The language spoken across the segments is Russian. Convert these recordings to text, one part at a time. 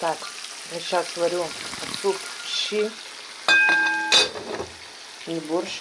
Так, я сейчас варю суп щи и борщ.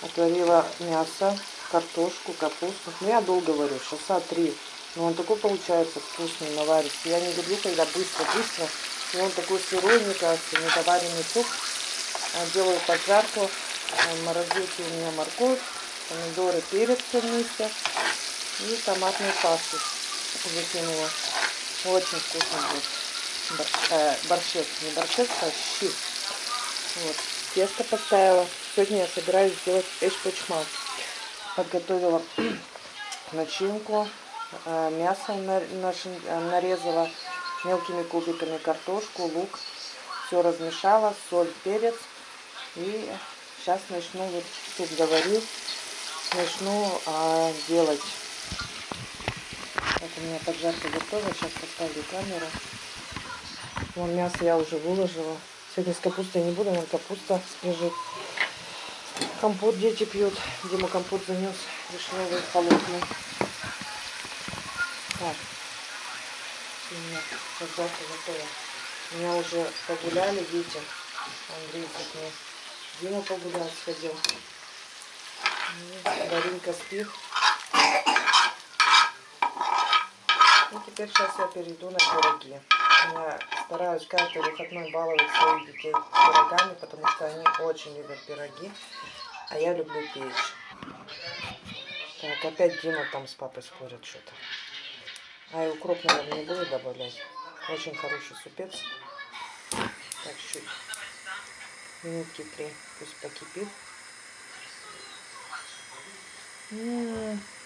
Отварила мясо, картошку, капусту. Ну, я долго варю, часа три. Но он такой получается вкусный, наварится. Я не люблю, когда быстро-быстро. И он такой сырой, мне кажется, недоваренный суп. Делаю поджарку. В морозилке у меня морковь, помидоры, перец вместе. И томатную пасту закинула. Очень вкусно будет. Э, борщец, не борщец, а щи. Вот. Тесто поставила. Сегодня я собираюсь сделать эшпочмак. Подготовила начинку. Э, мясо нарезала мелкими кубиками, картошку, лук. Все размешала, соль, перец. И сейчас начну, вот суп заварил, начну а, делать. Вот у меня поджарка готова, сейчас поставлю камеру. Вон мясо я уже выложила. Сегодня с капустой не буду, вон капуста лежит. Компот дети пьют. Дима компот занес вишневый, холодный. Так. У меня поджарка готова. Меня уже погуляли дети. Андрей с мне. Дима погулял, сходил. Даринка спит. И теперь сейчас я перейду на пироги. Я стараюсь каждый выходной баловать своих детей пирогами, потому что они очень любят пироги, а я люблю печь. Так, опять Дима там с папой спорят что-то. А и укроп, наверное, не буду добавлять. Очень хороший супец. Так, чуть минутки три пусть покипит. М -м -м.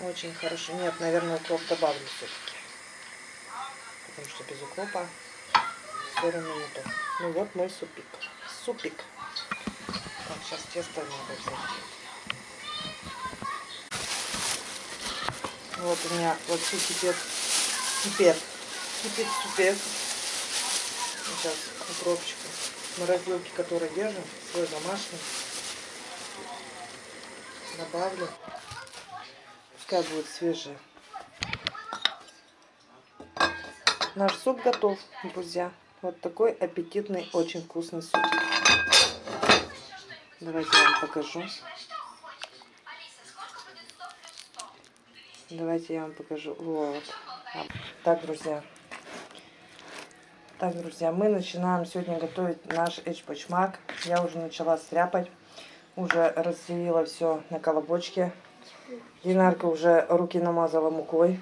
Очень хорошо. Нет, наверное, укроп добавлю все-таки. Потому что без укропа 40 минут. Ну вот мой супик. Супик. Так, сейчас тесто надо взять. Вот у меня вот все кипит. Кипит. Кипит супец. Сейчас укропчика. Морозилки, которые держим, свой домашний. Добавлю пускай будет свежие. Наш суп готов, друзья. Вот такой аппетитный, очень вкусный суп. Давайте я вам покажу. Давайте я вам покажу. Вот. Так, друзья. Так, друзья, мы начинаем сегодня готовить наш эчпочмак. Я уже начала стряпать. Уже разделила все на колобочке. Динарка уже руки намазала мукой.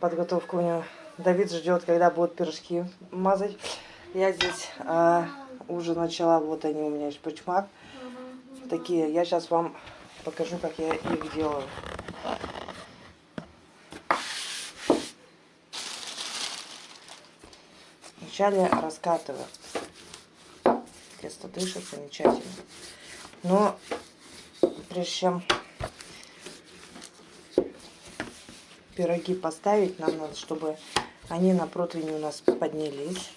Подготовка у нее. Давид ждет, когда будут пирожки мазать. Я здесь а, уже начала. Вот они у меня есть. Такие. Я сейчас вам покажу, как я их делаю. Вначале раскатываю. Тесто дышит замечательно. Но прежде чем пироги поставить, нам надо, чтобы они на противне у нас поднялись.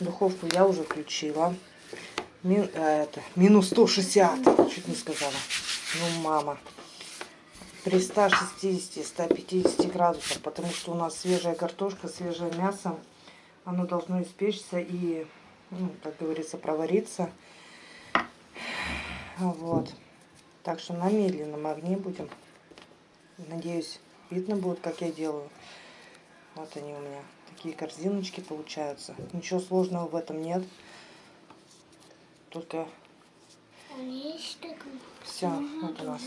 Духовку я уже включила. Мин, э, это, минус 160, чуть не сказала. Ну, мама. При 160-150 градусах, потому что у нас свежая картошка, свежее мясо. Оно должно испечься и, ну, как говорится, провариться. Вот. Так что на медленном огне будем. Надеюсь, Видно будет, как я делаю. Вот они у меня. Такие корзиночки получаются. Ничего сложного в этом нет. Только все, вот у нас.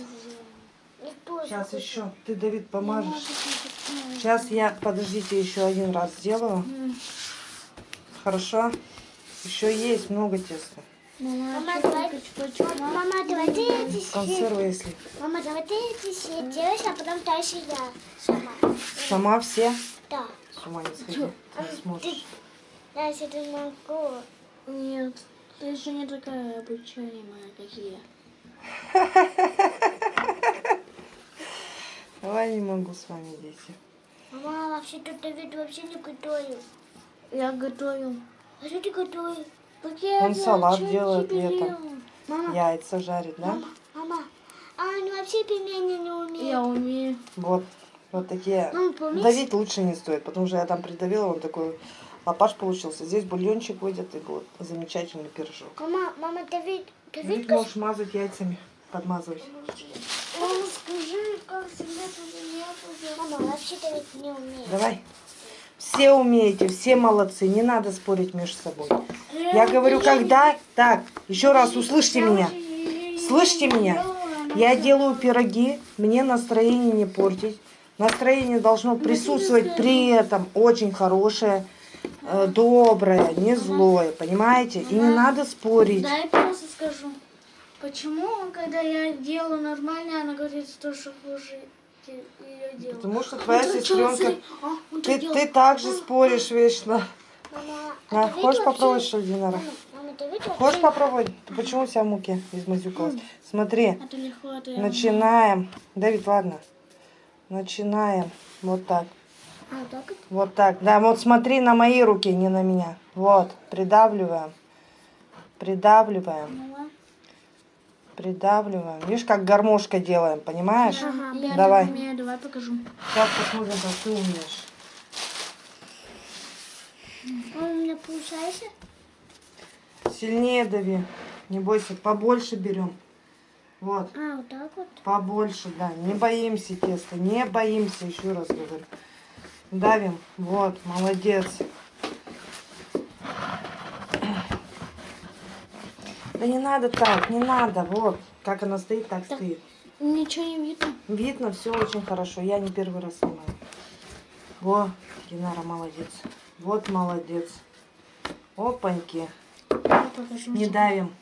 Сейчас еще ты, Давид, помажешь. Сейчас я, подождите, еще один раз сделаю. Хорошо? Еще есть много теста. Мама, давай, мама, давай ты эти Консервы, если. Мама, давай ты эти все делаешь, а потом дальше я сама. Сама все? Да. С ума не сходи, ты не сможешь. Дальше ты могу. Нет, ты еще не такая обучаемая, как я. Давай не могу с вами, дети. Мама, вообще-то Давид вообще не готовил. Я готовил. А что ты готовил? Он салат делает летом. Мама, Яйца жарит, да? мама, мама, а он вообще пельмени не умеет. Я умею. Вот, Вот такие. Мама, помнишь? Давить лучше не стоит, потому что я там придавила, он такой лапаш получился. Здесь бульончик выйдет, и будет замечательный пирожок. Мама, мама, Давид, Давид, Давид можешь мазать яйцами, подмазывать. Мама, скажи, как всегда тут Мама, вообще Давид не умеет. Давай. Все умеете, все молодцы, не надо спорить между собой. Я говорю, когда... Так, еще раз услышьте меня. Слышите меня? Я делаю пироги, мне настроение не портить. Настроение должно присутствовать при этом очень хорошее, э, доброе, не злое, понимаете? И не надо спорить. Да, я просто скажу. Почему, когда я делаю нормально, она говорит, что хуже ее делаю? Потому что твоя сестренка... А, Ты, ты также споришь вечно. А, Давид хочешь попробовать, что ли, Динара? Хочешь попробовать? Почему у себя муки измазюкалась? Смотри, я начинаем. Давид, ладно. Начинаем. Вот так. А, вот? Так. Да, вот смотри на мои руки, не на меня. Вот, придавливаем. Придавливаем. Придавливаем. Видишь, как гармошка делаем, понимаешь? Я Давай. умею, давай покажу. Сейчас посмотрим, как ты умеешь. Мама, у меня получается? Сильнее дави. Не бойся, побольше берем. Вот. А, вот так вот? Побольше, да. Не боимся теста, не боимся, еще раз говорю. Давим. Вот, молодец. Да не надо так, не надо. Вот, как она стоит, так стоит. Ничего не видно. Видно, все очень хорошо. Я не первый раз снимаю. Во, Динара молодец. Вот молодец. Опаньки. Не давим.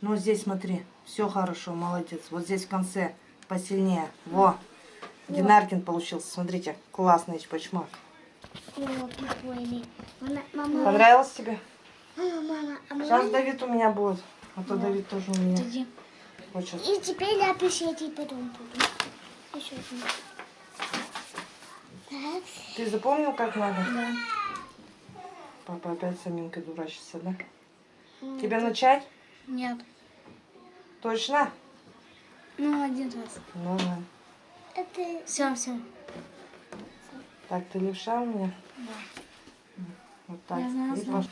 Ну, здесь смотри. Все хорошо, молодец. Вот здесь в конце посильнее. Во. Динаркин получился. Смотрите, классный чпачмак. О, прикольный. Мама, мама, Понравилось тебе? мама, мама, а Сейчас Давид у меня будет. А то Давид тоже у меня. И теперь я пишите потом буду. Еще один. Так. Ты запомнил, как надо? Да. Папа опять с Аминкой дурачится, да? М, Тебе начать? Нет. Точно? Ну, один раз. Ну, да. Это... Все, все. Так, ты левша у меня? Да. Вот так. Я знаю, И знаю.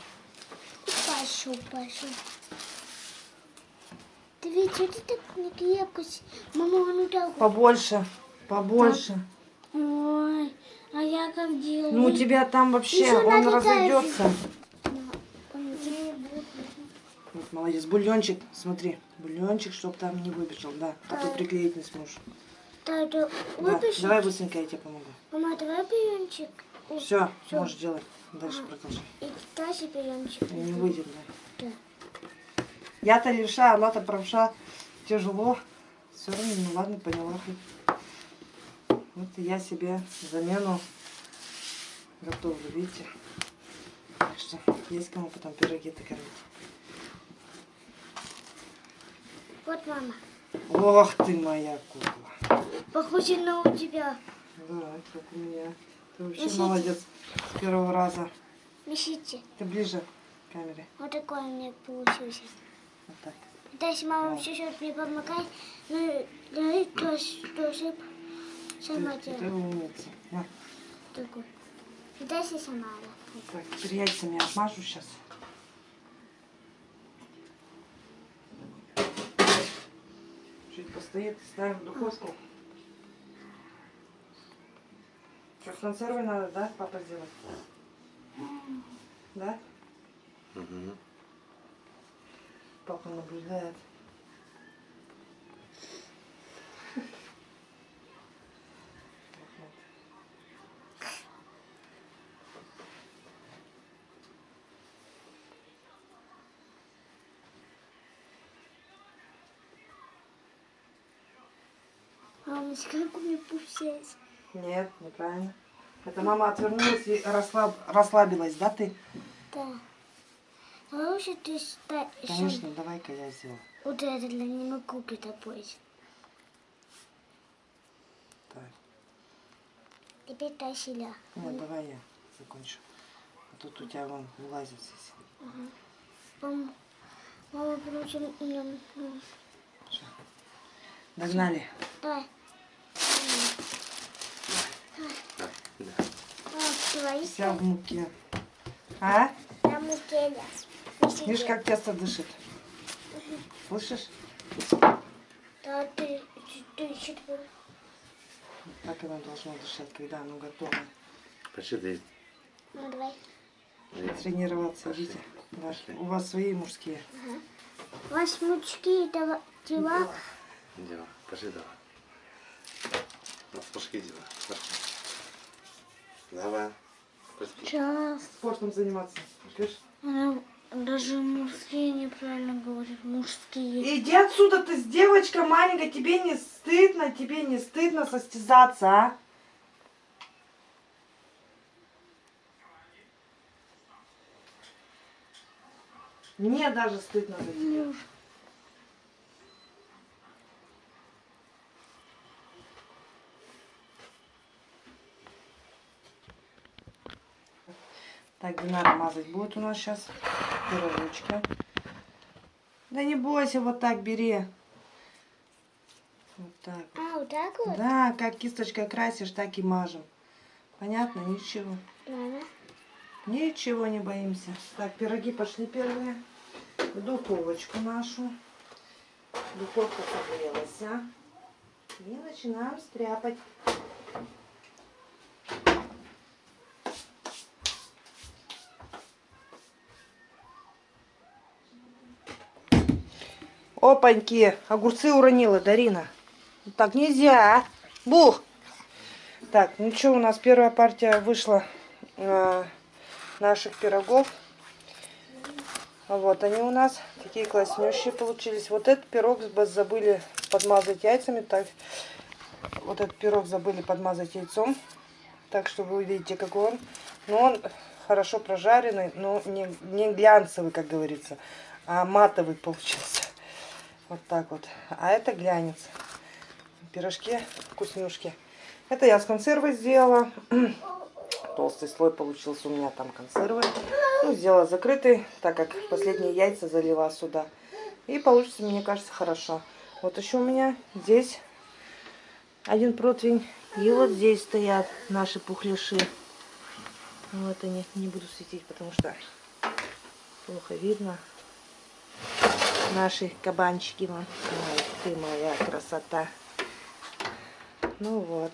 Пошел, пошел. Ты ведь что ты так не крепко? с- Мама, ну так. Побольше. Побольше. Ой, а я как делаю? Ну, у тебя там вообще, Ещё он разойдется. Вот, молодец. Бульончик, смотри. Бульончик, чтоб там не выбежал, да. А то приклеить не сможешь. Да, Да. Давай быстренько, я тебе помогу. Мама, давай. И- Все, Всё. можешь делать. Дальше продолжай. И дальше пиончик. Не выйдет, да. Да. Я-то левша, она-то правша. Тяжело. Все равно, ну ладно, поняла. Вот я себе замену готовлю, видите? Так что есть кому потом пироги-то кормить. Вот, мама. Ох ты моя кукла. Похоже на у тебя. Да, как у меня. Ты вообще Несите. молодец с первого раза. Несите. Ты ближе к камере. Вот такой у меня получился. Вот так. Дальше мама чуть-чуть мне помогай. Ну, давай тоже, тоже сама Ты, ты умница. На. Сама. Так, теперь яйцами обмажу сейчас. Чуть постоит, ставим в духовку. Что, с консервой надо, да, папа сделать? Да? Папа наблюдает. Мама, как у меня получается? Нет, неправильно. Это мама отвернулась и расслаб... расслабилась, да, ты? Да. Давай лучше ты ставишь. Конечно, давай-ка я сделаю. Вот это для не могу притопить. Так. Теперь я. Нет, давай я закончу. А тут у тебя вон вылазит здесь. Мама, мама, м, Догнали. Давай. Вся в муке. А? на муке, да. Видишь, как тесто дышит? Слышишь? Да, ты, ты, ты, Так оно должно дышать, когда оно готово. Посчитай. Ну, давай. Тренироваться, видите? Ваши- У вас свои мужские. Вас мучки, это дела. Дело. Пошли давай. Пошли дела. Пошли. Давай. Сейчас. Спортом заниматься. Слышишь? Она даже мужские неправильно говорит. Мужские. Иди отсюда, ты с девочкой маленькой, тебе не стыдно, тебе не стыдно состязаться, а? Мне даже стыдно за тебя. Динара мазать будет у нас сейчас пирожочки. Да не бойся, вот так бери. Вот так. А, вот так вот? Да, как кисточкой красишь, так и мажем. Понятно? Ничего. Ладно. Ничего не боимся. Так, пироги пошли первые. В духовочку нашу. Духовка согрелась. а. И начинаем стряпать. Опаньки, огурцы уронила Дарина. Так нельзя. Бух. Так, ну что, у нас первая партия вышла э, наших пирогов. Вот они у нас такие класснющие получились. Вот этот пирог забыли подмазать яйцами. Так, вот этот пирог забыли подмазать яйцом. Так что вы увидите, какой он. Но он хорошо прожаренный, но не, не глянцевый, как говорится, а матовый получился. Вот так вот. А это глянец. Пирожки вкуснюшки. Это я с консервой сделала. Толстый слой получился у меня там консервы. Ну, сделала закрытый, так как последние яйца залила сюда. И получится, мне кажется, хорошо. Вот еще у меня здесь один противень. И вот здесь стоят наши пухляши. Вот они. Не буду светить, потому что плохо видно. Наши кабанчики. Ай, ты моя красота. Ну вот.